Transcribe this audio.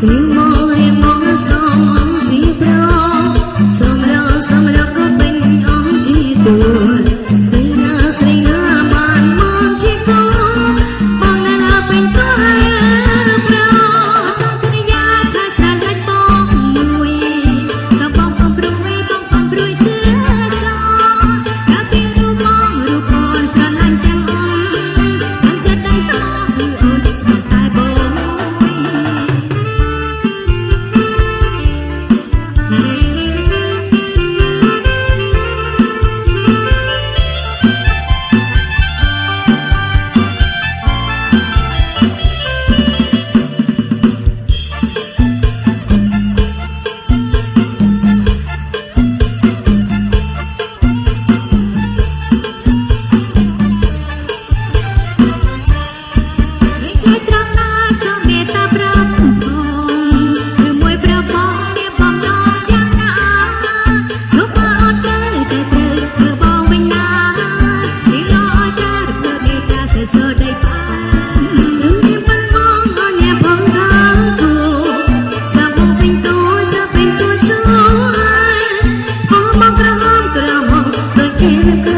柠檬 எனக்கு